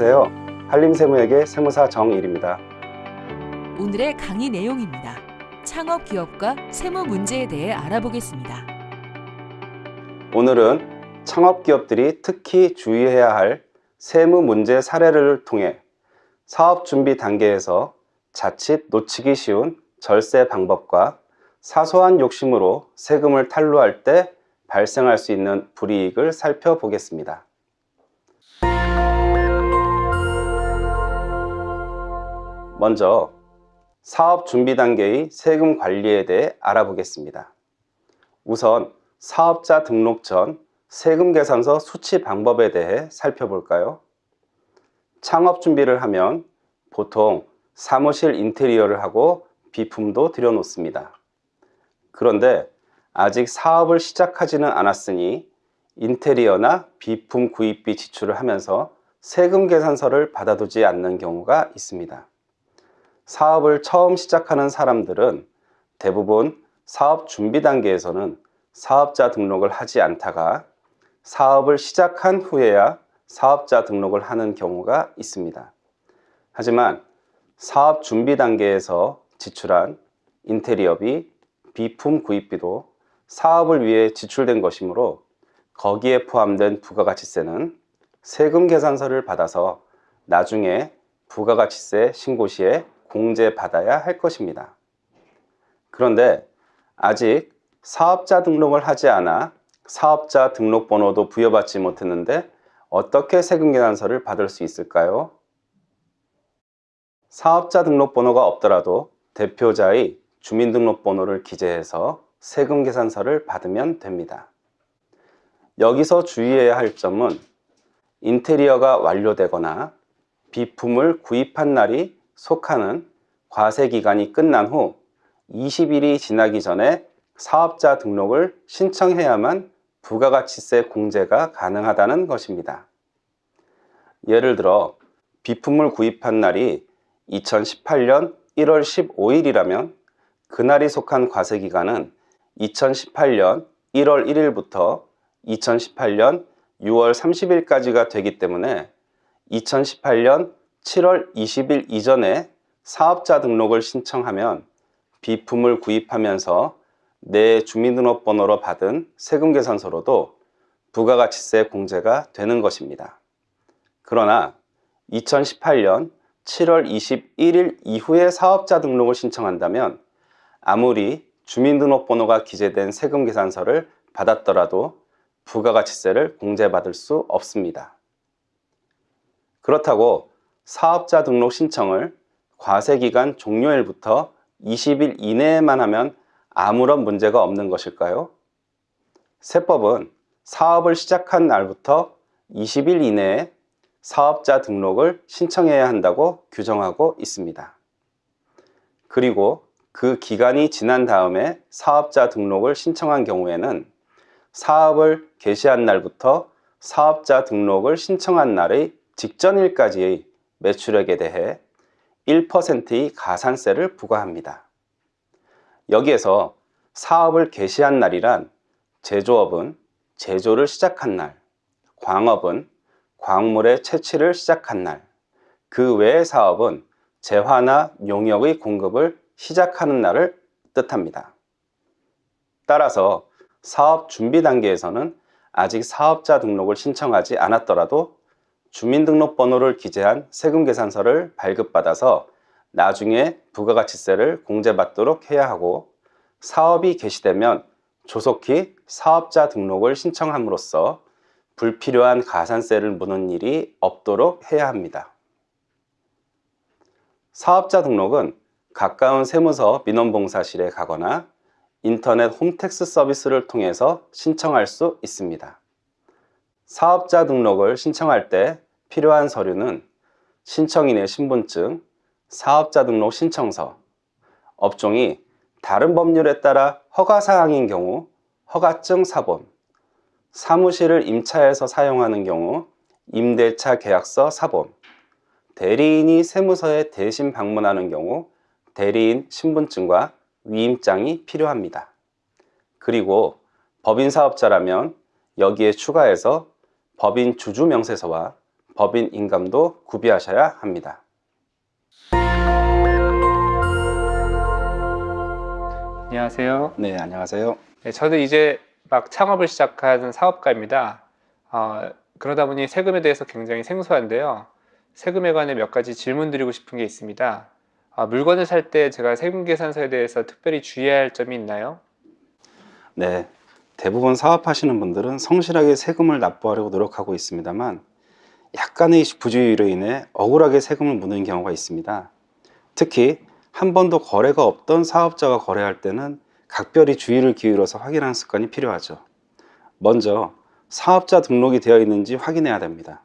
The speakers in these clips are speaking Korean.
안녕하세요. 한림세무에게 세무사 정일입니다. 오늘의 강의 내용입니다. 창업 기업과 세무 문제에 대해 알아보겠습니다. 오늘은 창업 기업들이 특히 주의해야 할 세무 문제 사례를 통해 사업 준비 단계에서 자칫 놓치기 쉬운 절세 방법과 사소한 욕심으로 세금을 탈루할 때 발생할 수 있는 불이익을 살펴보겠습니다. 먼저 사업 준비 단계의 세금 관리에 대해 알아보겠습니다. 우선 사업자 등록 전 세금 계산서 수치 방법에 대해 살펴볼까요? 창업 준비를 하면 보통 사무실 인테리어를 하고 비품도 들여놓습니다. 그런데 아직 사업을 시작하지는 않았으니 인테리어나 비품 구입비 지출을 하면서 세금 계산서를 받아두지 않는 경우가 있습니다. 사업을 처음 시작하는 사람들은 대부분 사업 준비 단계에서는 사업자 등록을 하지 않다가 사업을 시작한 후에야 사업자 등록을 하는 경우가 있습니다. 하지만 사업 준비 단계에서 지출한 인테리어비, 비품 구입비도 사업을 위해 지출된 것이므로 거기에 포함된 부가가치세는 세금 계산서를 받아서 나중에 부가가치세 신고 시에 공제받아야 할 것입니다. 그런데 아직 사업자 등록을 하지 않아 사업자 등록번호도 부여받지 못했는데 어떻게 세금 계산서를 받을 수 있을까요? 사업자 등록번호가 없더라도 대표자의 주민등록번호를 기재해서 세금 계산서를 받으면 됩니다. 여기서 주의해야 할 점은 인테리어가 완료되거나 비품을 구입한 날이 속하는 과세 기간이 끝난 후 20일이 지나기 전에 사업자 등록을 신청해야만 부가가치세 공제가 가능하다는 것입니다. 예를 들어 비품을 구입한 날이 2018년 1월 15일이라면 그날이 속한 과세기간은 2018년 1월 1일부터 2018년 6월 30일까지가 되기 때문에 2018년 7월 20일 이전에 사업자 등록을 신청하면 비품을 구입하면서 내 주민등록번호로 받은 세금계산서로도 부가가치세 공제가 되는 것입니다. 그러나 2018년 7월 21일 이후에 사업자 등록을 신청한다면 아무리 주민등록번호가 기재된 세금계산서를 받았더라도 부가가치세를 공제받을 수 없습니다. 그렇다고 사업자 등록 신청을 과세기간 종료일부터 20일 이내에만 하면 아무런 문제가 없는 것일까요? 세법은 사업을 시작한 날부터 20일 이내에 사업자 등록을 신청해야 한다고 규정하고 있습니다. 그리고 그 기간이 지난 다음에 사업자 등록을 신청한 경우에는 사업을 개시한 날부터 사업자 등록을 신청한 날의 직전일까지의 매출액에 대해 1%의 가산세를 부과합니다. 여기에서 사업을 개시한 날이란 제조업은 제조를 시작한 날, 광업은 광물의 채취를 시작한 날, 그 외의 사업은 재화나 용역의 공급을 시작하는 날을 뜻합니다. 따라서 사업 준비 단계에서는 아직 사업자 등록을 신청하지 않았더라도 주민등록번호를 기재한 세금계산서를 발급받아서 나중에 부가가치세를 공제받도록 해야 하고 사업이 개시되면 조속히 사업자 등록을 신청함으로써 불필요한 가산세를 무는 일이 없도록 해야 합니다. 사업자 등록은 가까운 세무서 민원봉사실에 가거나 인터넷 홈택스 서비스를 통해서 신청할 수 있습니다. 사업자 등록을 신청할 때 필요한 서류는 신청인의 신분증, 사업자 등록 신청서, 업종이 다른 법률에 따라 허가사항인 경우 허가증 사본, 사무실을 임차해서 사용하는 경우 임대차 계약서 사본, 대리인이 세무서에 대신 방문하는 경우 대리인 신분증과 위임장이 필요합니다. 그리고 법인사업자라면 여기에 추가해서 법인 주주 명세서와 법인 인감도 구비하셔야 합니다. 안녕하세요. 네, 안녕하세요. 네, 저도 이제 막 창업을 시작한 사업가입니다. 어, 그러다 보니 세금에 대해서 굉장히 생소한데요. 세금에 관해 몇 가지 질문 드리고 싶은 게 있습니다. 아, 물건을 살 때 제가 세금 계산서에 대해서 특별히 주의해야 할 점이 있나요? 네, 대부분 사업하시는 분들은 성실하게 세금을 납부하려고 노력하고 있습니다만 약간의 부주의로 인해 억울하게 세금을 묻는 경우가 있습니다. 특히 한 번도 거래가 없던 사업자가 거래할 때는 각별히 주의를 기울여서 확인하는 습관이 필요하죠. 먼저 사업자 등록이 되어 있는지 확인해야 됩니다.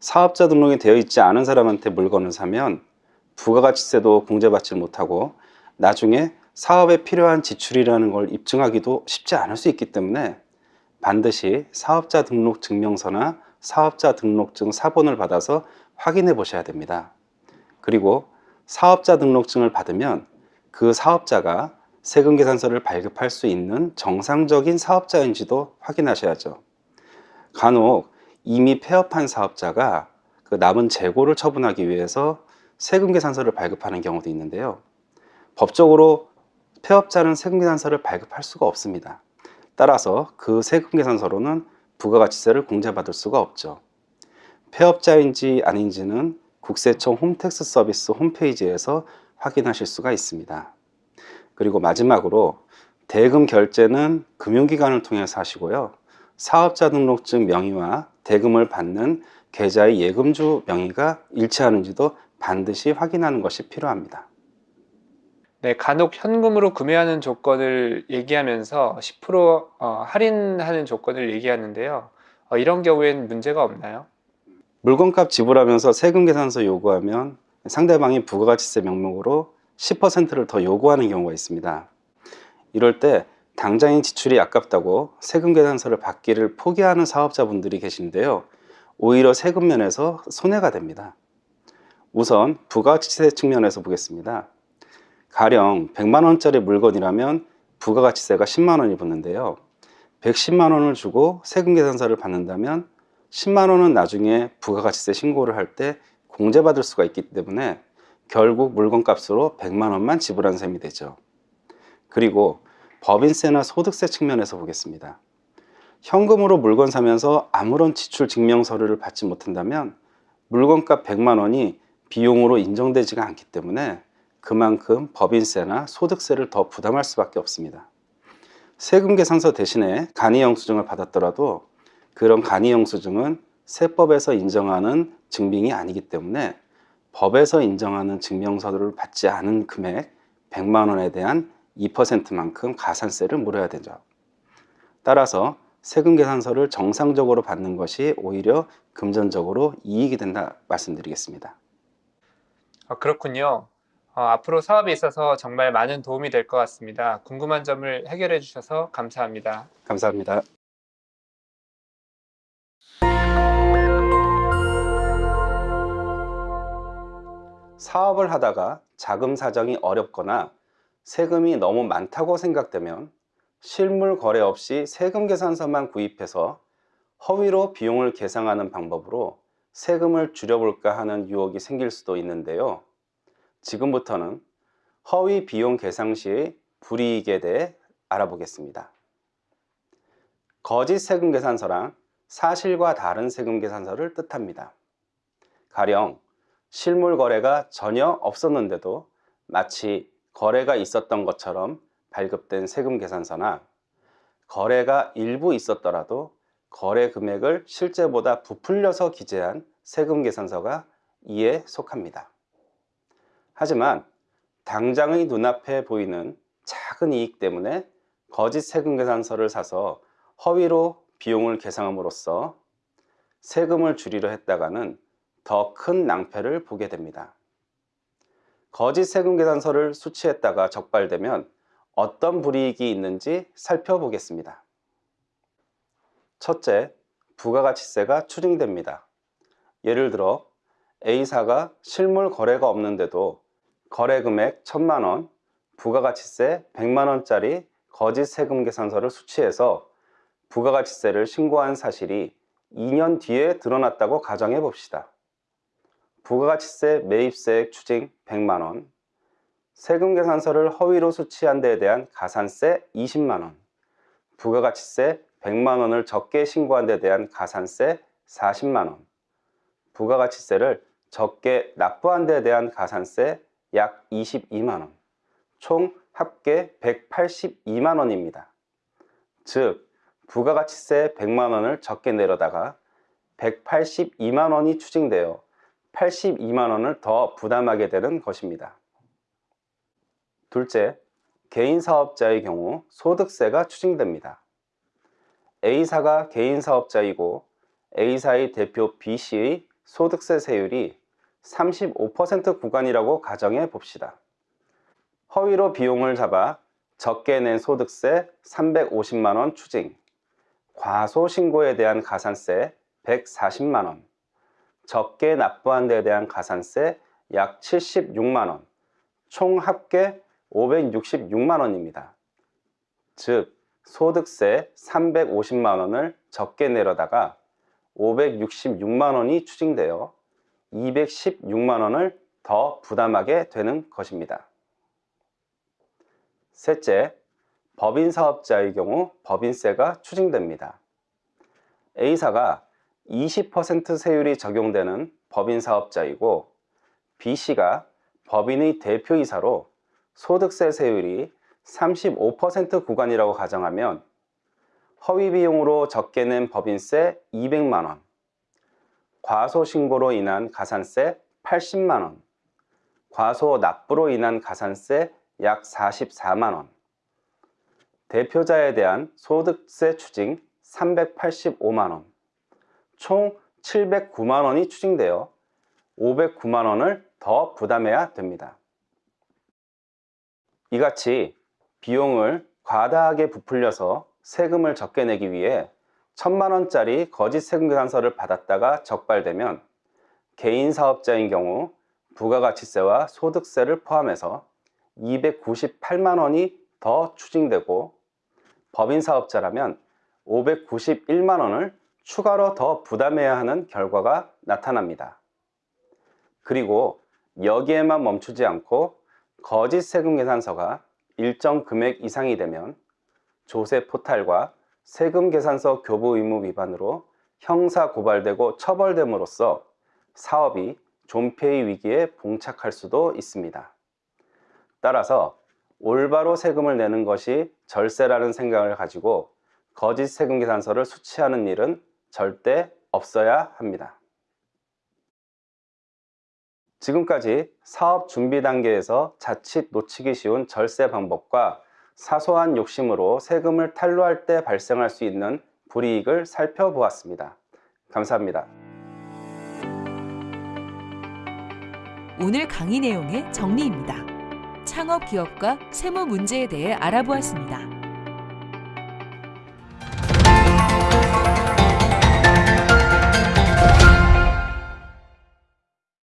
사업자 등록이 되어 있지 않은 사람한테 물건을 사면 부가가치세도 공제받지 못하고 나중에 사업에 필요한 지출이라는 걸 입증하기도 쉽지 않을 수 있기 때문에 반드시 사업자 등록 증명서나 사업자 등록증 사본을 받아서 확인해 보셔야 됩니다. 그리고 사업자 등록증을 받으면 그 사업자가 세금 계산서를 발급할 수 있는 정상적인 사업자인지도 확인하셔야죠. 간혹 이미 폐업한 사업자가 그 남은 재고를 처분하기 위해서 세금 계산서를 발급하는 경우도 있는데요. 법적으로 폐업자는 세금 계산서를 발급할 수가 없습니다. 따라서 그 세금 계산서로는 부가가치세를 공제받을 수가 없죠. 폐업자인지 아닌지는 국세청 홈택스 서비스 홈페이지에서 확인하실 수가 있습니다. 그리고 마지막으로 대금 결제는 금융기관을 통해서 하시고요. 사업자 등록증 명의와 대금을 받는 계좌의 예금주 명의가 일치하는지도 반드시 확인하는 것이 필요합니다. 네, 간혹 현금으로 구매하는 조건을 얘기하면서 10% 어, 할인하는 조건을 얘기하는데요. 어, 이런 경우에는 문제가 없나요? 물건값 지불하면서 세금 계산서 요구하면 상대방이 부가가치세 명목으로 10%를 더 요구하는 경우가 있습니다. 이럴 때 당장의 지출이 아깝다고 세금 계산서를 받기를 포기하는 사업자분들이 계신데요. 오히려 세금 면에서 손해가 됩니다. 우선 부가가치세 측면에서 보겠습니다. 가령 100만 원짜리 물건이라면 부가가치세가 10만 원이 붙는데요. 110만 원을 주고 세금 계산서를 받는다면 10만 원은 나중에 부가가치세 신고를 할 때 공제받을 수가 있기 때문에 결국 물건값으로 100만 원만 지불한 셈이 되죠. 그리고 법인세나 소득세 측면에서 보겠습니다. 현금으로 물건 사면서 아무런 지출 증명 서류를 받지 못한다면 물건값 100만 원이 비용으로 인정되지가 않기 때문에 그만큼 법인세나 소득세를 더 부담할 수밖에 없습니다. 세금 계산서 대신에 간이 영수증을 받았더라도 그런 간이 영수증은 세법에서 인정하는 증빙이 아니기 때문에 법에서 인정하는 증명서를 받지 않은 금액 100만 원에 대한 2%만큼 가산세를 물어야 되죠. 따라서 세금 계산서를 정상적으로 받는 것이 오히려 금전적으로 이익이 된다 말씀드리겠습니다. 아, 그렇군요. 어, 앞으로 사업에 있어서 정말 많은 도움이 될 것 같습니다. 궁금한 점을 해결해 주셔서 감사합니다. 감사합니다. 사업을 하다가 자금 사정이 어렵거나 세금이 너무 많다고 생각되면 실물 거래 없이 세금 계산서만 구입해서 허위로 비용을 계상하는 방법으로 세금을 줄여볼까 하는 유혹이 생길 수도 있는데요. 지금부터는 허위 비용 계상 시의 불이익에 대해 알아보겠습니다. 거짓 세금 계산서란 사실과 다른 세금 계산서를 뜻합니다. 가령 실물 거래가 전혀 없었는데도 마치 거래가 있었던 것처럼 발급된 세금 계산서나 거래가 일부 있었더라도 거래 금액을 실제보다 부풀려서 기재한 세금 계산서가 이에 속합니다. 하지만 당장의 눈앞에 보이는 작은 이익 때문에 거짓 세금 계산서를 사서 허위로 비용을 계상함으로써 세금을 줄이려 했다가는 더 큰 낭패를 보게 됩니다. 거짓 세금 계산서를 수취했다가 적발되면 어떤 불이익이 있는지 살펴보겠습니다. 첫째, 부가가치세가 추징됩니다. 예를 들어 A사가 실물 거래가 없는데도 거래 금액 1000만원, 부가가치세 100만원짜리 거짓 세금 계산서를 수취해서 부가가치세를 신고한 사실이 2년 뒤에 드러났다고 가정해 봅시다. 부가가치세 매입세액 추징 100만원, 세금 계산서를 허위로 수취한 데에 대한 가산세 20만원, 부가가치세 100만원을 적게 신고한 데에 대한 가산세 40만원, 부가가치세를 적게 납부한 데에 대한 가산세 약 22만원, 총 합계 182만원입니다. 즉, 부가가치세 100만원을 적게 내려다가 182만원이 추징되어 82만원을 더 부담하게 되는 것입니다. 둘째, 개인 사업자의 경우 소득세가 추징됩니다. A사가 개인 사업자이고 A사의 대표 B씨의 소득세 세율이 35% 구간이라고 가정해 봅시다. 허위로 비용을 잡아 적게 낸 소득세 350만원 추징, 과소 신고에 대한 가산세 140만원, 적게 납부한 데에 대한 가산세 약 76만원, 총 합계 566만원입니다. 즉, 소득세 350만원을 적게 내려다가 566만원이 추징되어 216만원을 더 부담하게 되는 것입니다. 셋째, 법인 사업자의 경우 법인세가 추징됩니다. A사가 20% 세율이 적용되는 법인 사업자이고 B씨가 법인의 대표이사로 소득세 세율이 35% 구간이라고 가정하면 허위 비용으로 적게 낸 법인세 200만원, 과소 신고로 인한 가산세 80만원, 과소 납부로 인한 가산세 약 44만원, 대표자에 대한 소득세 추징 385만원, 총 709만원이 추징되어 509만원을 더 부담해야 됩니다. 이같이 비용을 과다하게 부풀려서 세금을 적게 내기 위해 천만 원짜리 거짓 세금 계산서를 받았다가 적발되면 개인 사업자인 경우 부가가치세와 소득세를 포함해서 298만 원이 더 추징되고 법인 사업자라면 591만 원을 추가로 더 부담해야 하는 결과가 나타납니다. 그리고 여기에만 멈추지 않고 거짓 세금 계산서가 일정 금액 이상이 되면 조세 포탈과 세금 계산서 교부 의무 위반으로 형사 고발되고 처벌됨으로써 사업이 존폐의 위기에 봉착할 수도 있습니다. 따라서 올바로 세금을 내는 것이 절세라는 생각을 가지고 거짓 세금 계산서를 수취하는 일은 절대 없어야 합니다. 지금까지 사업 준비 단계에서 자칫 놓치기 쉬운 절세 방법과 사소한 욕심으로 세금을 탈루할 때 발생할 수 있는 불이익을 살펴보았습니다. 감사합니다. 오늘 강의 내용의 정리입니다. 창업 기업과 세무 문제에 대해 알아보았습니다.